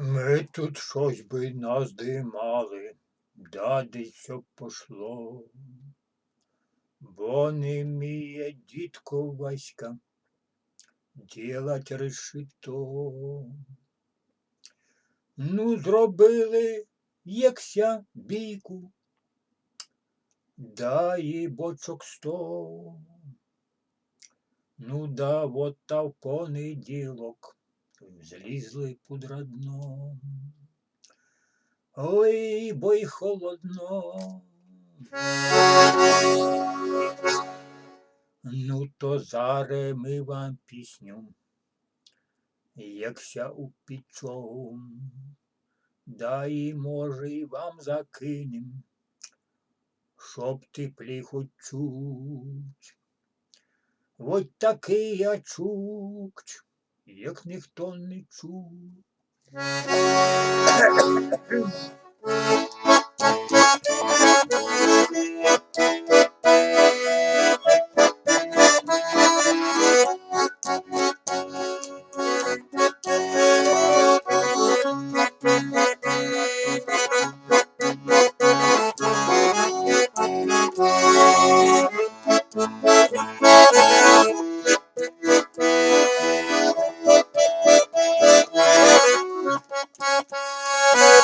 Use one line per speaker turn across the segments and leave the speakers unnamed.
Ми тут щось би наздимали, да десь щоб пошло. Бо не вміє дідко Васька ділать решето. Ну, зробили, якся бійку, да і бочок сто. Ну да, вот та в понеділок злізли пудра дно. Ой, бо й холодно. Ну, то заре ми вам пісню, якся упічом, да і може і вам закинем, щоб теплі хоч чуть. Вот такий я чукч, як ніхто не чув. Thank you.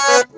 Bye.